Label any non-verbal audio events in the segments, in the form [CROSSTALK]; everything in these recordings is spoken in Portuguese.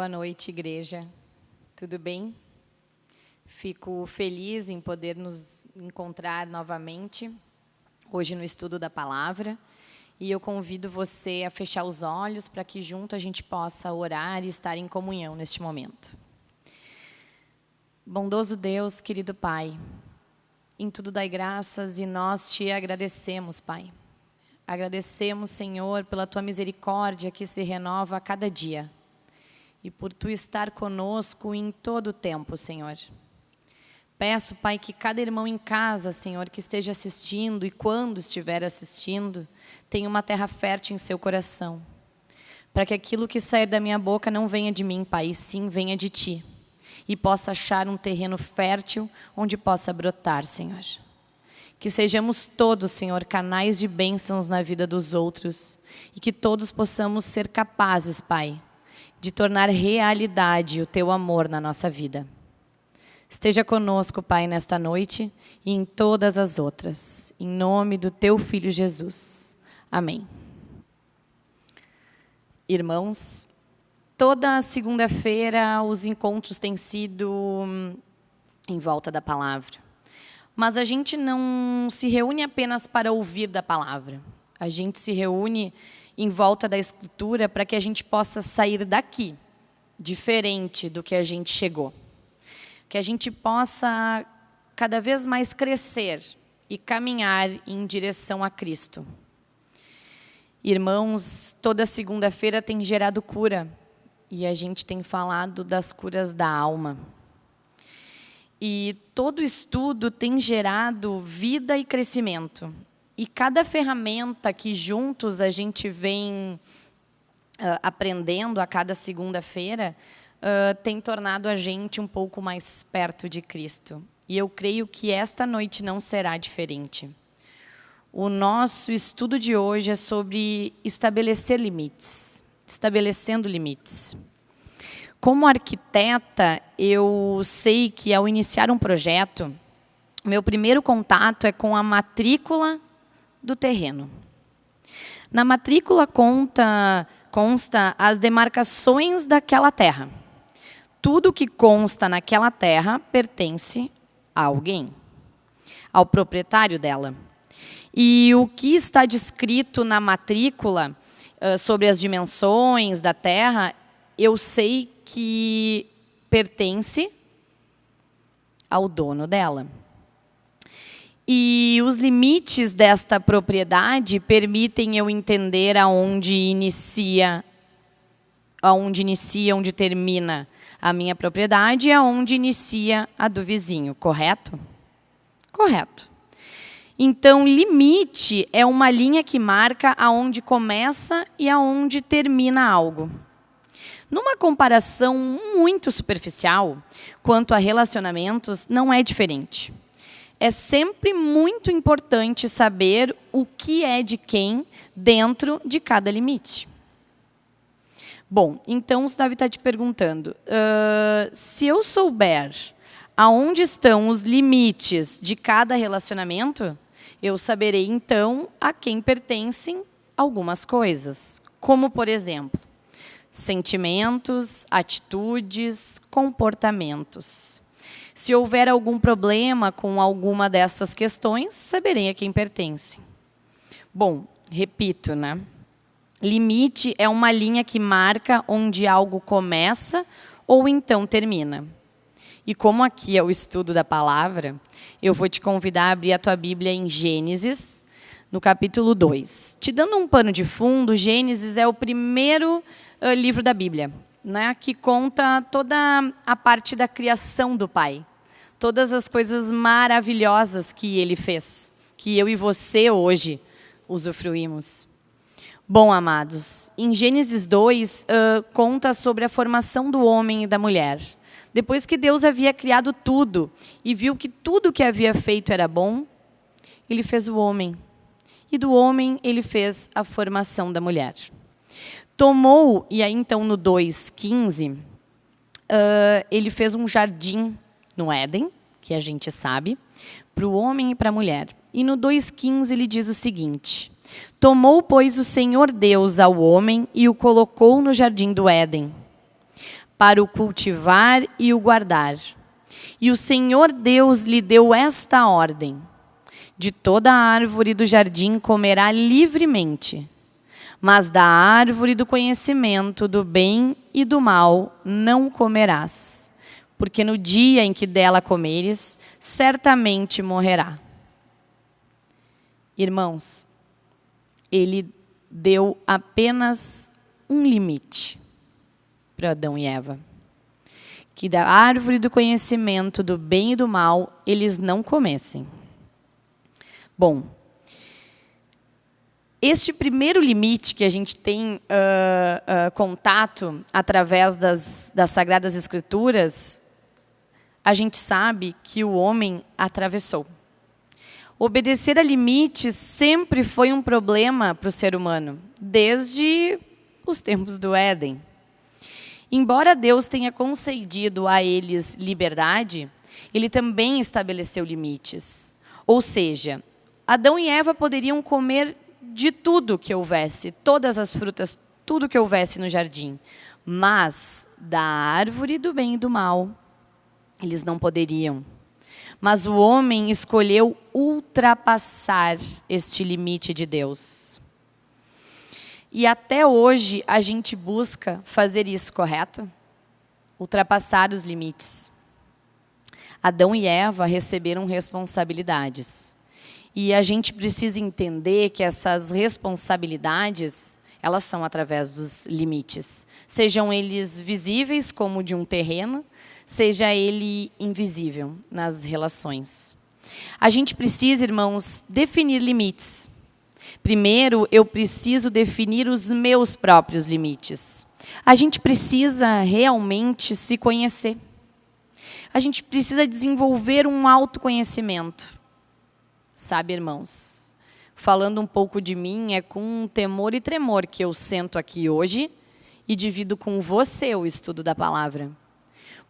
Boa noite, igreja. Tudo bem? Fico feliz em poder nos encontrar novamente hoje no estudo da palavra. E eu convido você a fechar os olhos para que junto a gente possa orar e estar em comunhão neste momento. Bondoso Deus, querido Pai, em tudo dai graças e nós te agradecemos, Pai. Agradecemos, Senhor, pela tua misericórdia que se renova a cada dia e por tu estar conosco em todo o tempo, Senhor. Peço, Pai, que cada irmão em casa, Senhor, que esteja assistindo e quando estiver assistindo, tenha uma terra fértil em seu coração. Para que aquilo que sair da minha boca não venha de mim, Pai, e sim venha de Ti. E possa achar um terreno fértil onde possa brotar, Senhor. Que sejamos todos, Senhor, canais de bênçãos na vida dos outros. E que todos possamos ser capazes, Pai, de tornar realidade o teu amor na nossa vida. Esteja conosco, Pai, nesta noite e em todas as outras. Em nome do teu Filho Jesus. Amém. Irmãos, toda segunda-feira os encontros têm sido hum, em volta da palavra. Mas a gente não se reúne apenas para ouvir da palavra. A gente se reúne em volta da Escritura para que a gente possa sair daqui diferente do que a gente chegou. Que a gente possa cada vez mais crescer e caminhar em direção a Cristo. Irmãos, toda segunda-feira tem gerado cura e a gente tem falado das curas da alma. E todo estudo tem gerado vida e crescimento. E cada ferramenta que juntos a gente vem uh, aprendendo a cada segunda-feira uh, tem tornado a gente um pouco mais perto de Cristo. E eu creio que esta noite não será diferente. O nosso estudo de hoje é sobre estabelecer limites, estabelecendo limites. Como arquiteta, eu sei que ao iniciar um projeto, meu primeiro contato é com a matrícula do terreno. Na matrícula conta, consta as demarcações daquela terra. Tudo que consta naquela terra pertence a alguém, ao proprietário dela. E o que está descrito na matrícula sobre as dimensões da terra, eu sei que pertence ao dono dela. E os limites desta propriedade permitem eu entender aonde inicia, aonde inicia, onde termina a minha propriedade e aonde inicia a do vizinho, correto? Correto. Então, limite é uma linha que marca aonde começa e aonde termina algo. Numa comparação muito superficial, quanto a relacionamentos, não é diferente é sempre muito importante saber o que é de quem dentro de cada limite. Bom, então o Davi está te perguntando, uh, se eu souber aonde estão os limites de cada relacionamento, eu saberei então a quem pertencem algumas coisas, como por exemplo, sentimentos, atitudes, comportamentos. Se houver algum problema com alguma dessas questões, saberei a quem pertence. Bom, repito, né? Limite é uma linha que marca onde algo começa ou então termina. E como aqui é o estudo da palavra, eu vou te convidar a abrir a tua Bíblia em Gênesis, no capítulo 2. Te dando um pano de fundo, Gênesis é o primeiro livro da Bíblia, né, que conta toda a parte da criação do Pai todas as coisas maravilhosas que ele fez, que eu e você hoje usufruímos. Bom, amados, em Gênesis 2, uh, conta sobre a formação do homem e da mulher. Depois que Deus havia criado tudo e viu que tudo que havia feito era bom, ele fez o homem. E do homem ele fez a formação da mulher. Tomou, e aí então no 2,15, uh, ele fez um jardim no Éden, que a gente sabe, para o homem e para a mulher. E no 2,15 ele diz o seguinte: Tomou, pois, o Senhor Deus ao homem e o colocou no jardim do Éden, para o cultivar e o guardar. E o Senhor Deus lhe deu esta ordem: De toda árvore do jardim comerá livremente, mas da árvore do conhecimento do bem e do mal não comerás, porque no dia em que dela comeres, certamente morrerá. Irmãos, ele deu apenas um limite para Adão e Eva. Que da árvore do conhecimento do bem e do mal eles não comessem. Bom, este primeiro limite que a gente tem uh, uh, contato através das, das Sagradas Escrituras, a gente sabe que o homem atravessou. Obedecer a limites sempre foi um problema para o ser humano, desde os tempos do Éden. Embora Deus tenha concedido a eles liberdade, ele também estabeleceu limites. Ou seja, Adão e Eva poderiam comer de tudo que houvesse, todas as frutas, tudo que houvesse no jardim. Mas da árvore do bem e do mal, eles não poderiam. Mas o homem escolheu ultrapassar este limite de Deus. E até hoje a gente busca fazer isso, correto? Ultrapassar os limites. Adão e Eva receberam responsabilidades. E a gente precisa entender que essas responsabilidades, elas são através dos limites. Sejam eles visíveis, como de um terreno, seja ele invisível nas relações. A gente precisa, irmãos, definir limites. Primeiro, eu preciso definir os meus próprios limites. A gente precisa realmente se conhecer. A gente precisa desenvolver um autoconhecimento. Sabe, irmãos? Falando um pouco de mim, é com temor e tremor que eu sento aqui hoje e divido com você o estudo da palavra.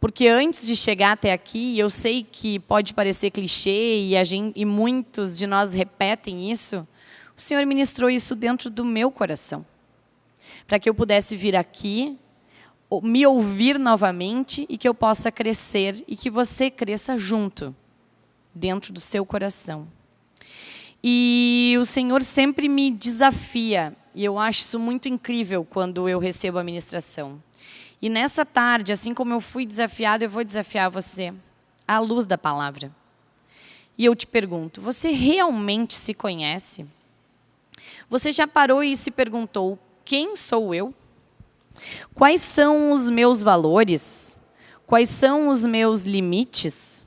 Porque antes de chegar até aqui, eu sei que pode parecer clichê e, gente, e muitos de nós repetem isso, o Senhor ministrou isso dentro do meu coração. Para que eu pudesse vir aqui, me ouvir novamente e que eu possa crescer e que você cresça junto, dentro do seu coração. E o Senhor sempre me desafia, e eu acho isso muito incrível quando eu recebo a ministração. E nessa tarde, assim como eu fui desafiado, eu vou desafiar você à luz da palavra. E eu te pergunto, você realmente se conhece? Você já parou e se perguntou, quem sou eu? Quais são os meus valores? Quais são os meus limites?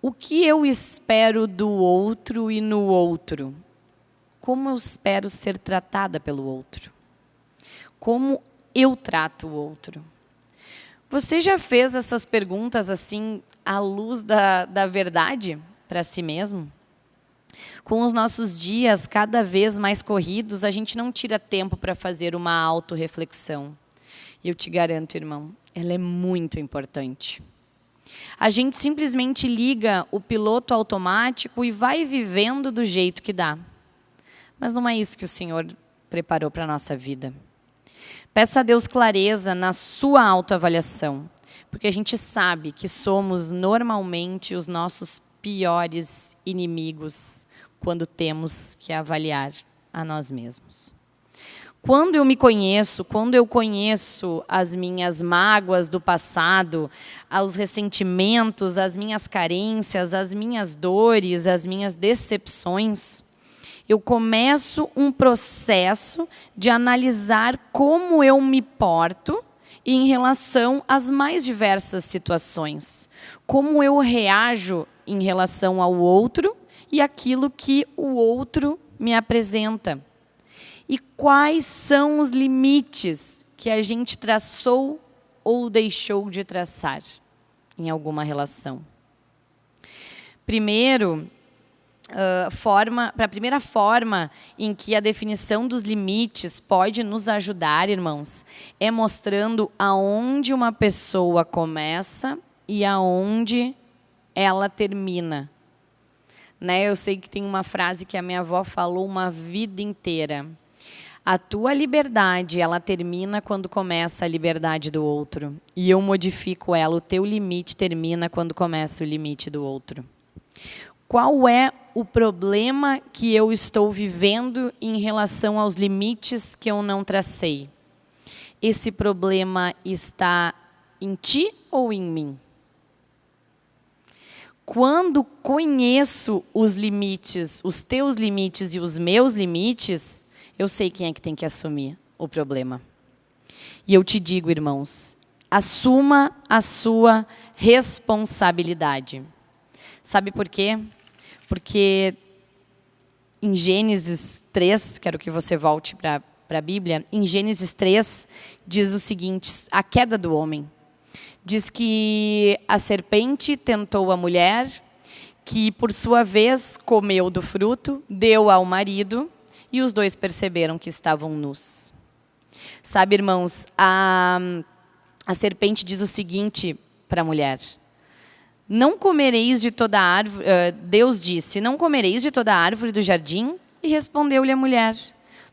O que eu espero do outro e no outro? Como eu espero ser tratada pelo outro? Como eu trato o outro? Você já fez essas perguntas assim, à luz da, da verdade para si mesmo? Com os nossos dias cada vez mais corridos, a gente não tira tempo para fazer uma autorreflexão. E eu te garanto, irmão, ela é muito importante. A gente simplesmente liga o piloto automático e vai vivendo do jeito que dá. Mas não é isso que o Senhor preparou para a nossa vida. Peça a Deus clareza na sua autoavaliação, porque a gente sabe que somos normalmente os nossos piores inimigos quando temos que avaliar a nós mesmos. Quando eu me conheço, quando eu conheço as minhas mágoas do passado, os ressentimentos, as minhas carências, as minhas dores, as minhas decepções, eu começo um processo de analisar como eu me porto em relação às mais diversas situações. Como eu reajo em relação ao outro e aquilo que o outro me apresenta e quais são os limites que a gente traçou ou deixou de traçar em alguma relação. Primeiro, forma, para a primeira forma em que a definição dos limites pode nos ajudar, irmãos, é mostrando aonde uma pessoa começa e aonde ela termina. Né? Eu sei que tem uma frase que a minha avó falou uma vida inteira A tua liberdade, ela termina quando começa a liberdade do outro. E eu modifico ela. O teu limite termina quando começa o limite do outro. Qual é o problema que eu estou vivendo em relação aos limites que eu não tracei? Esse problema está em ti ou em mim? Quando conheço os limites, os teus limites e os meus limites, eu sei quem é que tem que assumir o problema. E eu te digo, irmãos, assuma a sua responsabilidade. Sabe por quê? Porque em Gênesis 3, quero que você volte para a Bíblia, em Gênesis 3 diz o seguinte, a queda do homem. Diz que a serpente tentou a mulher, que por sua vez comeu do fruto, deu ao marido, e os dois perceberam que estavam nus. Sabe, irmãos, a, a serpente diz o seguinte para a mulher: Não comereis de toda árvore. Uh, Deus disse: Não comereis de toda árvore do jardim? E respondeu-lhe a mulher: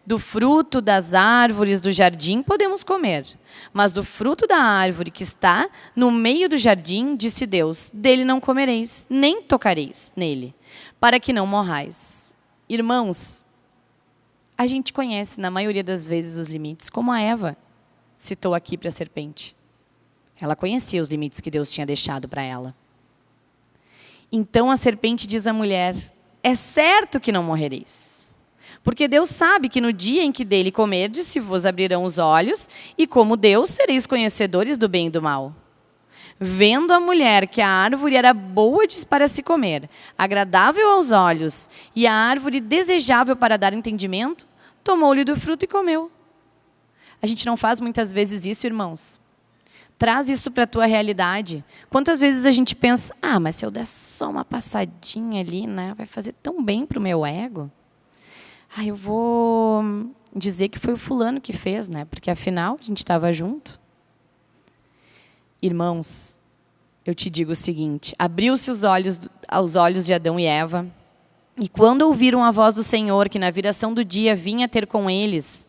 Do fruto das árvores do jardim podemos comer, mas do fruto da árvore que está no meio do jardim, disse Deus: Dele não comereis, nem tocareis nele, para que não morrais. Irmãos, a gente conhece, na maioria das vezes, os limites, como a Eva citou aqui para a serpente. Ela conhecia os limites que Deus tinha deixado para ela. Então a serpente diz à mulher, é certo que não morrereis. Porque Deus sabe que no dia em que dele comerdes, se vos abrirão os olhos, e como Deus, sereis conhecedores do bem e do mal. Vendo a mulher que a árvore era boa para se comer, agradável aos olhos, e a árvore desejável para dar entendimento, tomou-lhe do fruto e comeu. A gente não faz muitas vezes isso, irmãos. Traz isso para a tua realidade. Quantas vezes a gente pensa, ah, mas se eu der só uma passadinha ali, né, vai fazer tão bem para o meu ego. Ah, eu vou dizer que foi o fulano que fez, né? Porque afinal a gente estava junto. Irmãos, eu te digo o seguinte: abriu-se os olhos aos olhos de Adão e Eva e quando ouviram a voz do Senhor, que na viração do dia vinha ter com eles,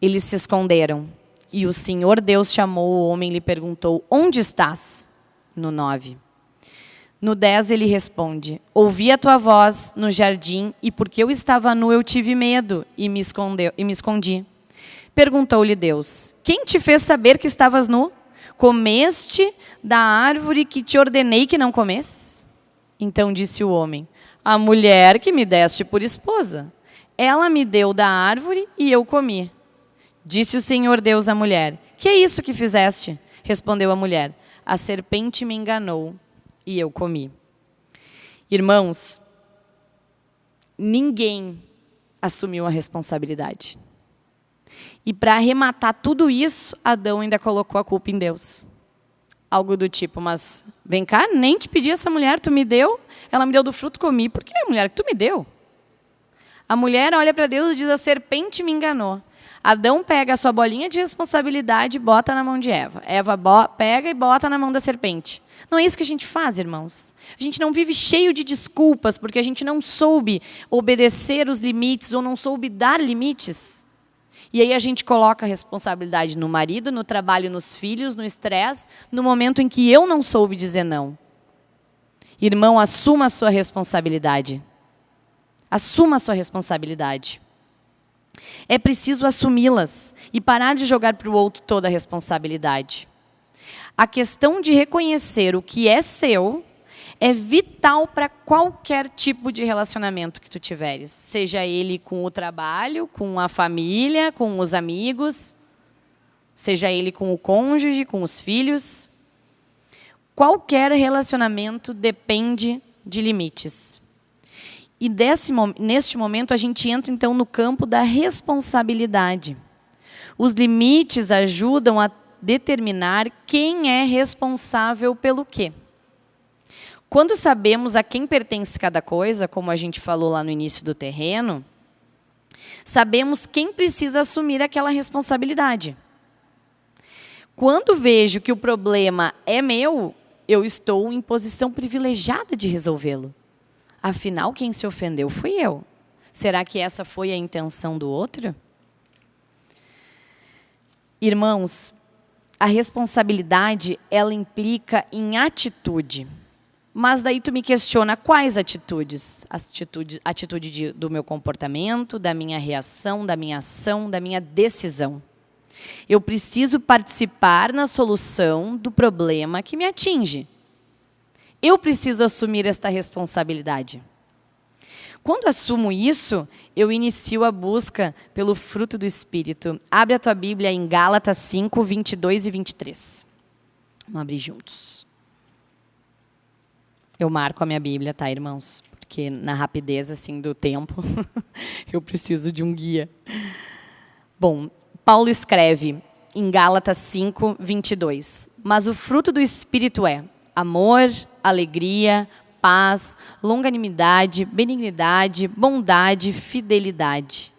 eles se esconderam. E o Senhor Deus chamou o homem e lhe perguntou, onde estás? No 9. No 10 ele responde, ouvi a tua voz no jardim e porque eu estava nu eu tive medo e me, escondeu, e me escondi. Perguntou-lhe Deus, quem te fez saber que estavas nu? Comeste da árvore que te ordenei que não comesse? Então disse o homem, a mulher que me deste por esposa. Ela me deu da árvore e eu comi. Disse o Senhor Deus à mulher, que é isso que fizeste? Respondeu a mulher, a serpente me enganou e eu comi. Irmãos, ninguém assumiu a responsabilidade. E para arrematar tudo isso, Adão ainda colocou a culpa em Deus algo do tipo, mas vem cá, nem te pedi essa mulher, tu me deu, ela me deu do fruto, comi. Por que, mulher, que tu me deu? A mulher olha para Deus e diz, a serpente me enganou. Adão pega a sua bolinha de responsabilidade e bota na mão de Eva. Eva pega e bota na mão da serpente. Não é isso que a gente faz, irmãos. A gente não vive cheio de desculpas porque a gente não soube obedecer os limites ou não soube dar limites. E aí a gente coloca a responsabilidade no marido, no trabalho, nos filhos, no estresse, no momento em que eu não soube dizer não. Irmão, assuma a sua responsabilidade. Assuma a sua responsabilidade. É preciso assumi-las e parar de jogar para o outro toda a responsabilidade. A questão de reconhecer o que é seu é vital para qualquer tipo de relacionamento que tu tiveres. Seja ele com o trabalho, com a família, com os amigos, seja ele com o cônjuge, com os filhos. Qualquer relacionamento depende de limites. E desse, neste momento a gente entra então no campo da responsabilidade. Os limites ajudam a determinar quem é responsável pelo quê. Quando sabemos a quem pertence cada coisa, como a gente falou lá no início do terreno, sabemos quem precisa assumir aquela responsabilidade. Quando vejo que o problema é meu, eu estou em posição privilegiada de resolvê-lo. Afinal, quem se ofendeu fui eu. Será que essa foi a intenção do outro? Irmãos, a responsabilidade, ela implica em atitude. Mas daí tu me questiona quais atitudes? Atitude, atitude de, do meu comportamento, da minha reação, da minha ação, da minha decisão. Eu preciso participar na solução do problema que me atinge. Eu preciso assumir esta responsabilidade. Quando assumo isso, eu inicio a busca pelo fruto do Espírito. Abre a tua Bíblia em Gálatas 5, 22 e 23. Vamos abrir juntos. Eu marco a minha Bíblia, tá, irmãos? Porque na rapidez assim do tempo, [LAUGHS] eu preciso de um guia. Bom, Paulo escreve em Gálatas 5, 22. Mas o fruto do Espírito é amor, alegria, paz, longanimidade, benignidade, bondade, fidelidade,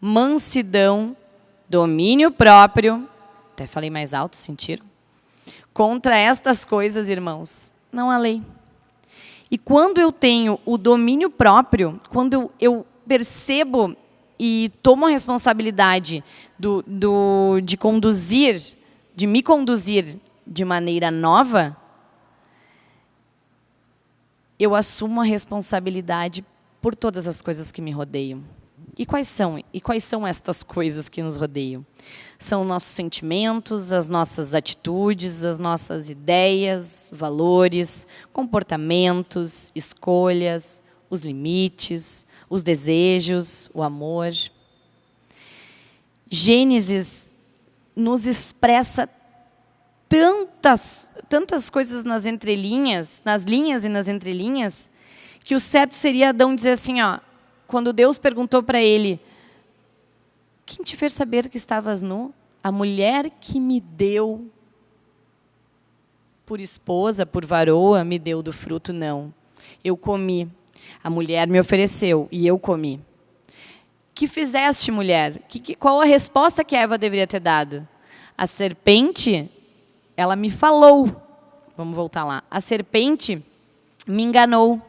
mansidão, domínio próprio. Até falei mais alto, sentiram? Contra estas coisas, irmãos, não há lei. E quando eu tenho o domínio próprio, quando eu, percebo e tomo a responsabilidade do, do, de conduzir, de me conduzir de maneira nova, eu assumo a responsabilidade por todas as coisas que me rodeiam. E quais são? E quais são estas coisas que nos rodeiam? São nossos sentimentos, as nossas atitudes, as nossas ideias, valores, comportamentos, escolhas, os limites, os desejos, o amor. Gênesis nos expressa tantas, tantas coisas nas entrelinhas, nas linhas e nas entrelinhas, que o certo seria Adão dizer assim, ó, quando Deus perguntou para ele, quem te fez saber que estavas nu? A mulher que me deu por esposa, por varoa, me deu do fruto, não. Eu comi. A mulher me ofereceu e eu comi. Que fizeste, mulher? Que, que, qual a resposta que Eva deveria ter dado? A serpente ela me falou. Vamos voltar lá. A serpente me enganou.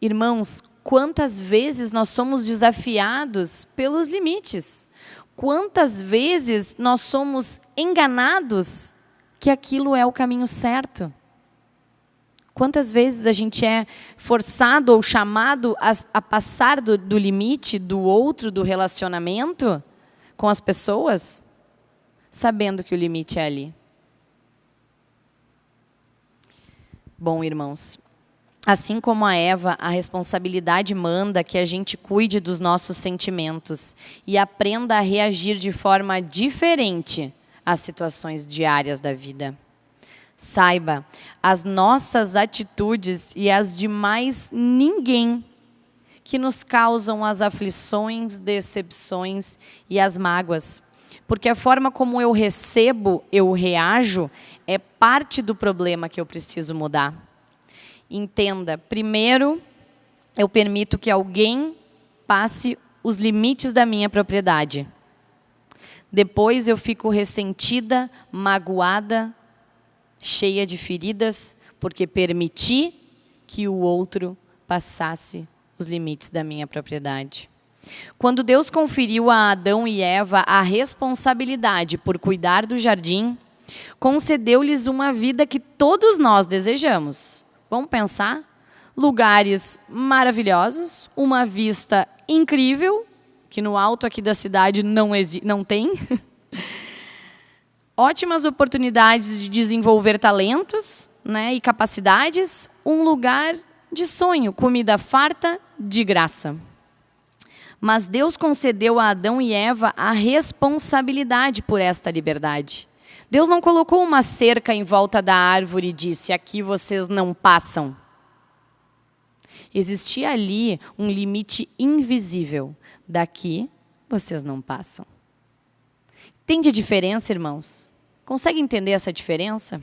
Irmãos, quantas vezes nós somos desafiados pelos limites? Quantas vezes nós somos enganados que aquilo é o caminho certo? Quantas vezes a gente é forçado ou chamado a, a passar do, do limite do outro, do relacionamento com as pessoas? Sabendo que o limite é ali. Bom, irmãos, assim como a Eva, a responsabilidade manda que a gente cuide dos nossos sentimentos e aprenda a reagir de forma diferente às situações diárias da vida. Saiba, as nossas atitudes e as de mais ninguém que nos causam as aflições, decepções e as mágoas. Porque a forma como eu recebo, eu reajo, é parte do problema que eu preciso mudar. Entenda, primeiro, eu permito que alguém passe os limites da minha propriedade. Depois eu fico ressentida, magoada, cheia de feridas, porque permiti que o outro passasse os limites da minha propriedade. Quando Deus conferiu a Adão e Eva a responsabilidade por cuidar do jardim, concedeu-lhes uma vida que todos nós desejamos. Vamos pensar? Lugares maravilhosos, uma vista incrível, que no alto aqui da cidade não, não tem. [LAUGHS] Ótimas oportunidades de desenvolver talentos né, e capacidades, um lugar de sonho, comida farta, de graça. Mas Deus concedeu a Adão e Eva a responsabilidade por esta liberdade. Deus não colocou uma cerca em volta da árvore e disse: aqui vocês não passam. Existia ali um limite invisível. Daqui vocês não passam. Entende a diferença, irmãos? Consegue entender essa diferença?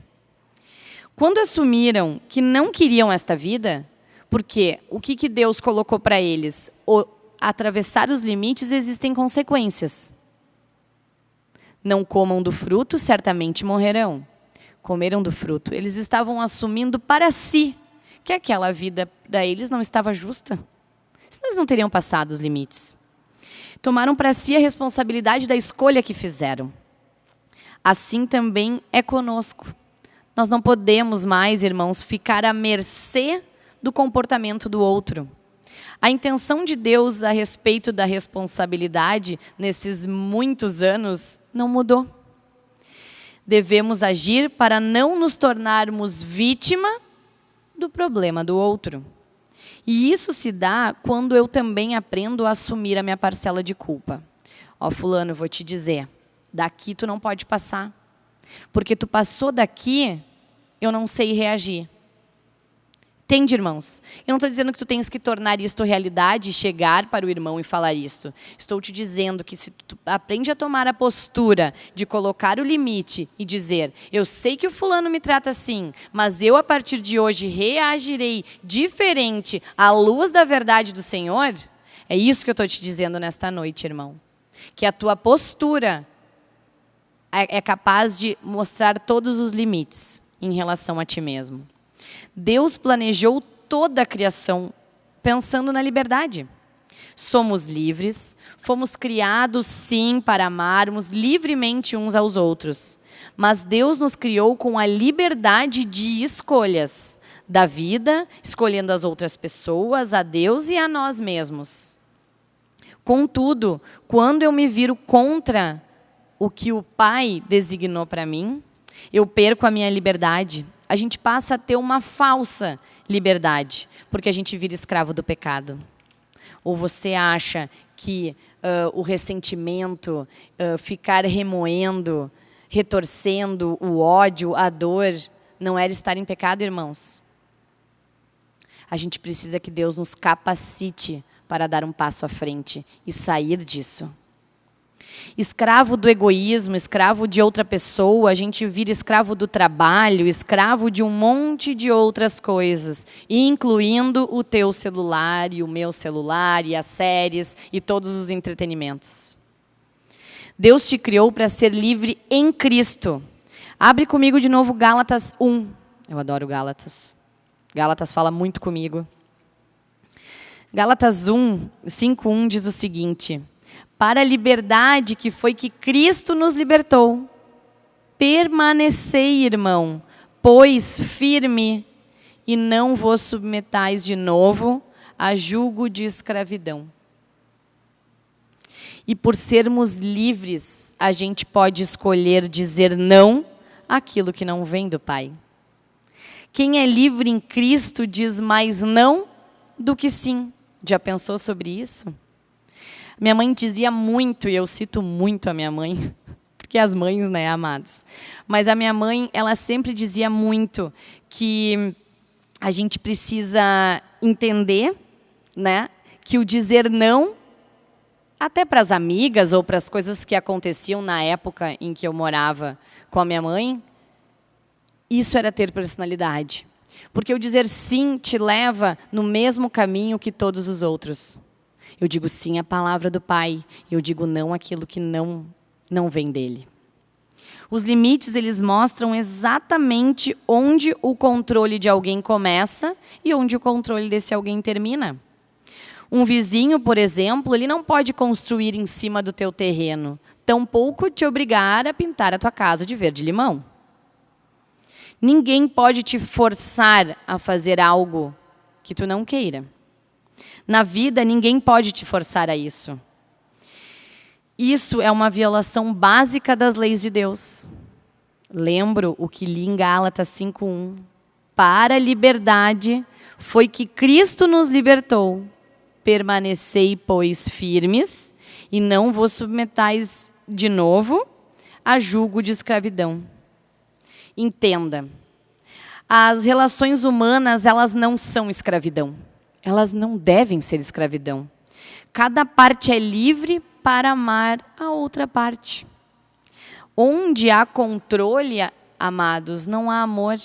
Quando assumiram que não queriam esta vida, porque o que, que Deus colocou para eles? O, atravessar os limites existem consequências. Não comam do fruto, certamente morrerão. Comeram do fruto. Eles estavam assumindo para si que aquela vida para eles não estava justa. Senão eles não teriam passado os limites. Tomaram para si a responsabilidade da escolha que fizeram. Assim também é conosco. Nós não podemos mais, irmãos, ficar à mercê do comportamento do outro. A intenção de Deus a respeito da responsabilidade nesses muitos anos não mudou. Devemos agir para não nos tornarmos vítima do problema do outro. E isso se dá quando eu também aprendo a assumir a minha parcela de culpa. Ó, fulano, eu vou te dizer, daqui tu não pode passar. Porque tu passou daqui, eu não sei reagir. Entende, irmãos? Eu não estou dizendo que tu tens que tornar isto realidade e chegar para o irmão e falar isso. Estou te dizendo que se tu aprende a tomar a postura de colocar o limite e dizer, eu sei que o fulano me trata assim, mas eu a partir de hoje reagirei diferente à luz da verdade do Senhor, é isso que eu estou te dizendo nesta noite, irmão. Que a tua postura é, é capaz de mostrar todos os limites em relação a ti mesmo. Deus planejou toda a criação pensando na liberdade. Somos livres, fomos criados sim para amarmos livremente uns aos outros. Mas Deus nos criou com a liberdade de escolhas da vida, escolhendo as outras pessoas, a Deus e a nós mesmos. Contudo, quando eu me viro contra o que o Pai designou para mim, eu perco a minha liberdade, a gente passa a ter uma falsa liberdade, porque a gente vira escravo do pecado. Ou você acha que uh, o ressentimento, uh, ficar remoendo, retorcendo o ódio, a dor, não era estar em pecado, irmãos? A gente precisa que Deus nos capacite para dar um passo à frente e sair disso escravo do egoísmo, escravo de outra pessoa, a gente vira escravo do trabalho, escravo de um monte de outras coisas, incluindo o teu celular e o meu celular e as séries e todos os entretenimentos. Deus te criou para ser livre em Cristo. Abre comigo de novo Gálatas 1. Eu adoro Gálatas. Gálatas fala muito comigo. Gálatas 1, 5, 1 diz o seguinte: para a liberdade que foi que Cristo nos libertou. Permanecei, irmão, pois firme, e não vos submetais de novo a julgo de escravidão. E por sermos livres, a gente pode escolher dizer não àquilo que não vem do Pai. Quem é livre em Cristo diz mais não do que sim. Já pensou sobre isso? Minha mãe dizia muito, e eu cito muito a minha mãe, [LAUGHS] porque as mães, né, amados. Mas a minha mãe, ela sempre dizia muito que a gente precisa entender, né, que o dizer não até para as amigas ou para as coisas que aconteciam na época em que eu morava com a minha mãe, isso era ter personalidade. Porque o dizer sim te leva no mesmo caminho que todos os outros. Eu digo sim à palavra do Pai. Eu digo não àquilo que não, não vem dele. Os limites, eles mostram exatamente onde o controle de alguém começa e onde o controle desse alguém termina. Um vizinho, por exemplo, ele não pode construir em cima do teu terreno, tampouco te obrigar a pintar a tua casa de verde-limão. Ninguém pode te forçar a fazer algo que tu não queira. Na vida, ninguém pode te forçar a isso. Isso é uma violação básica das leis de Deus. Lembro o que li em Gálatas 5.1. Para a liberdade foi que Cristo nos libertou. Permanecei, pois, firmes e não vos submetais de novo a julgo de escravidão. Entenda, as relações humanas, elas não são escravidão elas não devem ser escravidão. Cada parte é livre para amar a outra parte. Onde há controle, amados, não há amor.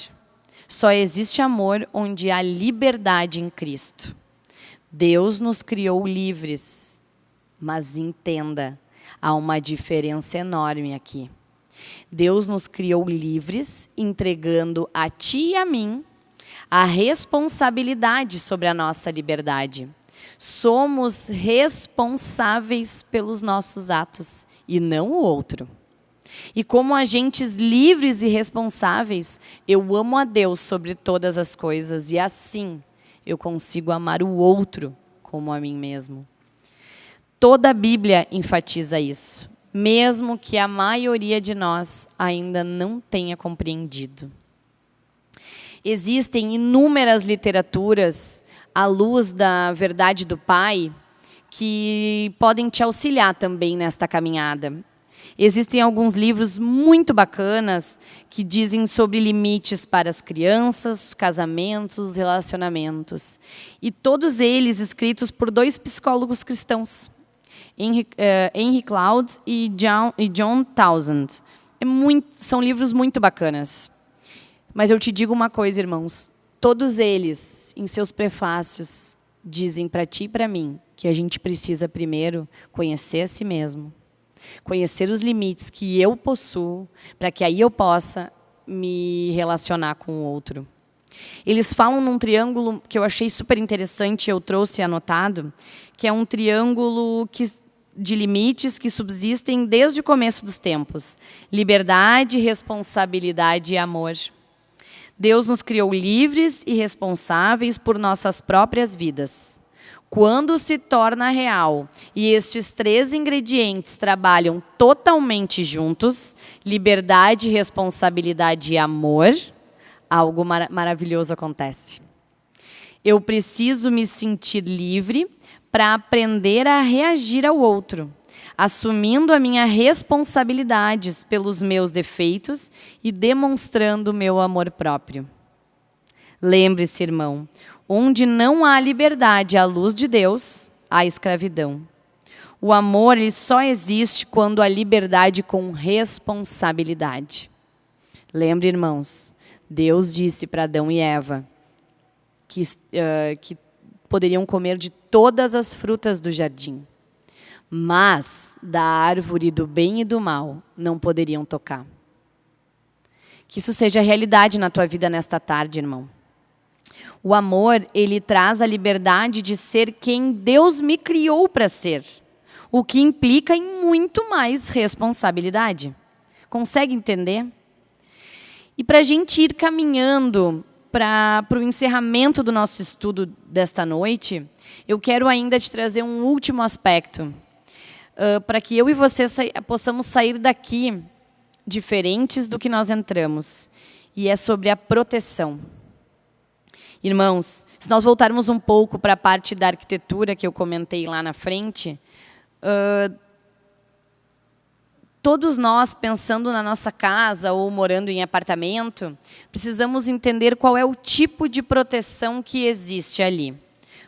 Só existe amor onde há liberdade em Cristo. Deus nos criou livres, mas entenda, há uma diferença enorme aqui. Deus nos criou livres, entregando a ti e a mim a responsabilidade sobre a nossa liberdade. somos responsáveis pelos nossos atos e não o outro. E como agentes livres e responsáveis, eu amo a Deus sobre todas as coisas e assim eu consigo amar o outro como a mim mesmo. Toda a Bíblia enfatiza isso, mesmo que a maioria de nós ainda não tenha compreendido. Existem inúmeras literaturas à luz da verdade do Pai que podem te auxiliar também nesta caminhada. Existem alguns livros muito bacanas que dizem sobre limites para as crianças, casamentos, relacionamentos. E todos eles escritos por dois psicólogos cristãos, Henry, uh, Henry Cloud e John, e John Townsend. É muito, são livros muito bacanas. Mas eu te digo uma coisa, irmãos. Todos eles, em seus prefácios, dizem para ti e para mim que a gente precisa primeiro conhecer a si mesmo, conhecer os limites que eu possuo, para que aí eu possa me relacionar com o outro. Eles falam num triângulo que eu achei super interessante, eu trouxe anotado, que é um triângulo que, de limites que subsistem desde o começo dos tempos. Liberdade, responsabilidade e amor. Deus nos criou livres e responsáveis por nossas próprias vidas. Quando se torna real e estes três ingredientes trabalham totalmente juntos, liberdade, responsabilidade e amor, algo mar maravilhoso acontece. Eu preciso me sentir livre para aprender a reagir ao outro assumindo a minha responsabilidades pelos meus defeitos e demonstrando meu amor próprio. Lembre-se, irmão, onde não há liberdade à luz de Deus, há escravidão. O amor ele só existe quando há liberdade com responsabilidade. Lembre, irmãos, Deus disse para Adão e Eva que, uh, que poderiam comer de todas as frutas do jardim mas da árvore do bem e do mal não poderiam tocar. Que isso seja realidade na tua vida nesta tarde, irmão. O amor, ele traz a liberdade de ser quem Deus me criou para ser, o que implica em muito mais responsabilidade. Consegue entender? E para a gente ir caminhando para o encerramento do nosso estudo desta noite, eu quero ainda te trazer um último aspecto para que eu e você sa possamos sair daqui diferentes do que nós entramos. E é sobre a proteção. Irmãos, se nós voltarmos um pouco para a parte da arquitetura que eu comentei lá na frente, uh, todos nós, pensando na nossa casa ou morando em apartamento, precisamos entender qual é o tipo de proteção que existe ali.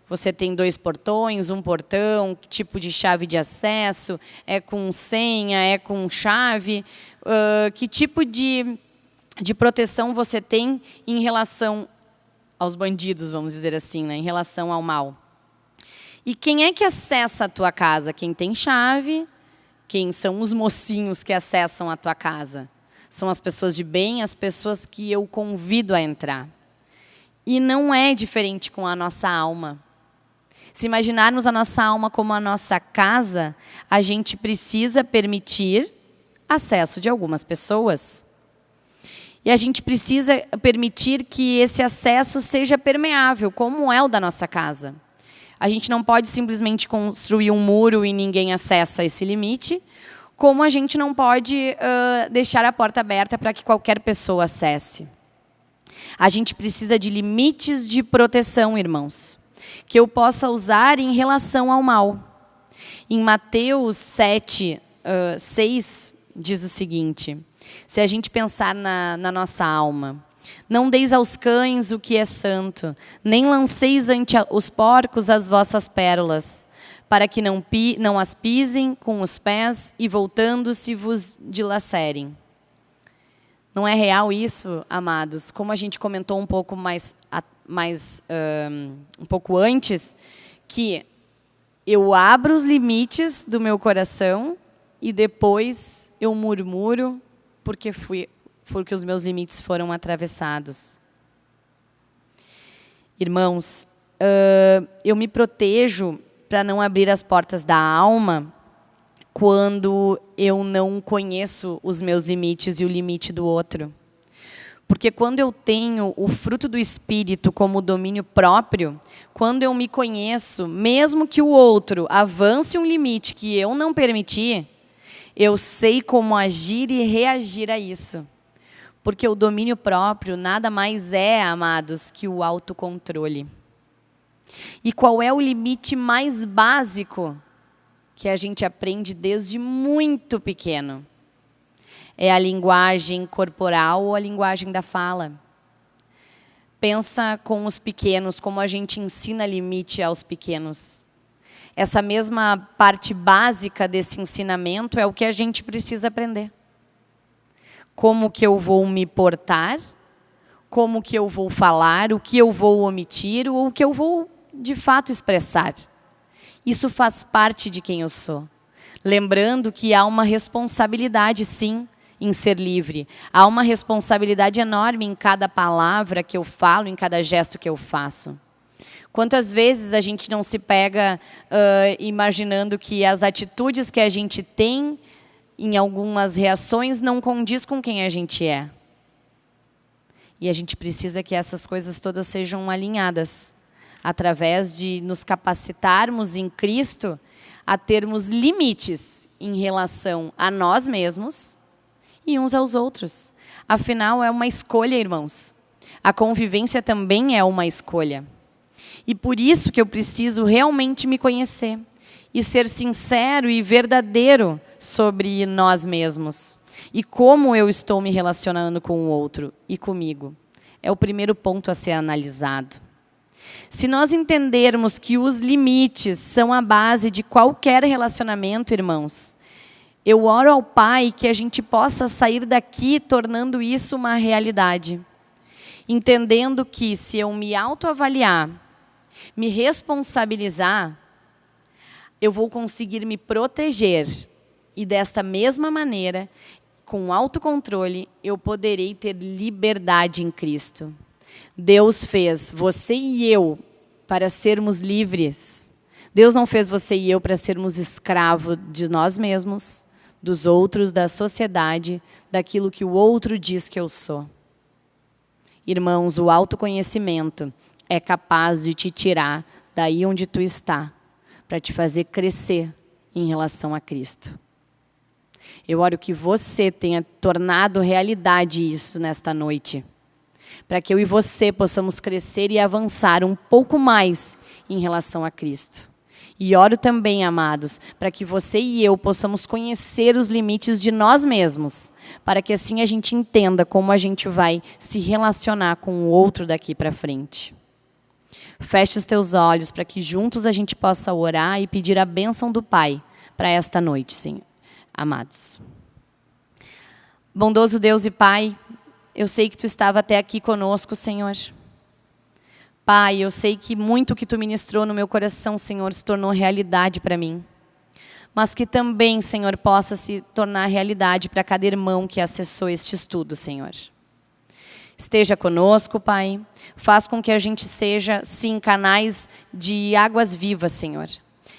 Você tem dois portões, um portão, que tipo de chave de acesso, é com senha, é com chave, uh, que tipo de, de proteção você tem em relação aos bandidos, vamos dizer assim, né? em relação ao mal. E quem é que acessa a tua casa? Quem tem chave, quem são os mocinhos que acessam a tua casa? São as pessoas de bem, as pessoas que eu convido a entrar. E não é diferente com a nossa alma. Se imaginarmos a nossa alma como a nossa casa, a gente precisa permitir acesso de algumas pessoas. E a gente precisa permitir que esse acesso seja permeável, como é o da nossa casa. A gente não pode simplesmente construir um muro e ninguém acessa esse limite, como a gente não pode uh, deixar a porta aberta para que qualquer pessoa acesse. A gente precisa de limites de proteção, irmãos que eu possa usar em relação ao mal. Em Mateus 7, uh, 6, diz o seguinte, se a gente pensar na, na nossa alma, não deis aos cães o que é santo, nem lanceis ante os porcos as vossas pérolas, para que não, pi, não as pisem com os pés e voltando-se vos dilacerem. Não é real isso, amados? Como a gente comentou um pouco mais mais um, um pouco antes, que eu abro os limites do meu coração e depois eu murmuro porque fui porque os meus limites foram atravessados. Irmãos, uh, eu me protejo para não abrir as portas da alma quando eu não conheço os meus limites e o limite do outro. Porque quando eu tenho o fruto do Espírito como domínio próprio, quando eu me conheço, mesmo que o outro avance um limite que eu não permiti, eu sei como agir e reagir a isso. Porque o domínio próprio nada mais é, amados, que o autocontrole. E qual é o limite mais básico que a gente aprende desde muito pequeno? É a linguagem corporal ou a linguagem da fala. Pensa com os pequenos, como a gente ensina limite aos pequenos. Essa mesma parte básica desse ensinamento é o que a gente precisa aprender. Como que eu vou me portar, como que eu vou falar, o que eu vou omitir, ou o que eu vou de fato expressar. Isso faz parte de quem eu sou. Lembrando que há uma responsabilidade, sim, em ser livre. Há uma responsabilidade enorme em cada palavra que eu falo, em cada gesto que eu faço. Quantas vezes a gente não se pega uh, imaginando que as atitudes que a gente tem em algumas reações não condiz com quem a gente é. E a gente precisa que essas coisas todas sejam alinhadas através de nos capacitarmos em Cristo a termos limites em relação a nós mesmos e uns aos outros. Afinal, é uma escolha, irmãos. A convivência também é uma escolha. E por isso que eu preciso realmente me conhecer e ser sincero e verdadeiro sobre nós mesmos e como eu estou me relacionando com o outro e comigo. É o primeiro ponto a ser analisado. Se nós entendermos que os limites são a base de qualquer relacionamento, irmãos, eu oro ao Pai que a gente possa sair daqui tornando isso uma realidade. Entendendo que se eu me autoavaliar, me responsabilizar, eu vou conseguir me proteger. E desta mesma maneira, com autocontrole, eu poderei ter liberdade em Cristo. Deus fez você e eu para sermos livres. Deus não fez você e eu para sermos escravos de nós mesmos, dos outros, da sociedade, daquilo que o outro diz que eu sou. Irmãos, o autoconhecimento é capaz de te tirar daí onde tu está, para te fazer crescer em relação a Cristo. Eu oro que você tenha tornado realidade isso nesta noite para que eu e você possamos crescer e avançar um pouco mais em relação a Cristo. E oro também, amados, para que você e eu possamos conhecer os limites de nós mesmos, para que assim a gente entenda como a gente vai se relacionar com o outro daqui para frente. Feche os teus olhos para que juntos a gente possa orar e pedir a bênção do Pai para esta noite, Senhor. Amados. Bondoso Deus e Pai, eu sei que Tu estava até aqui conosco, Senhor. Pai, eu sei que muito que Tu ministrou no meu coração, Senhor, se tornou realidade para mim. Mas que também, Senhor, possa se tornar realidade para cada irmão que acessou este estudo, Senhor. Esteja conosco, Pai. Faz com que a gente seja, sim, canais de águas vivas, Senhor.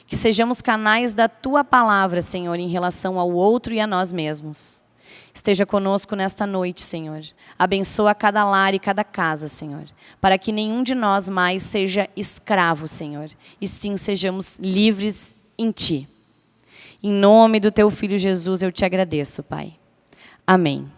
Que sejamos canais da Tua palavra, Senhor, em relação ao outro e a nós mesmos. Esteja conosco nesta noite, Senhor. Abençoa cada lar e cada casa, Senhor. Para que nenhum de nós mais seja escravo, Senhor. E sim sejamos livres em Ti. Em nome do Teu Filho Jesus eu te agradeço, Pai. Amém.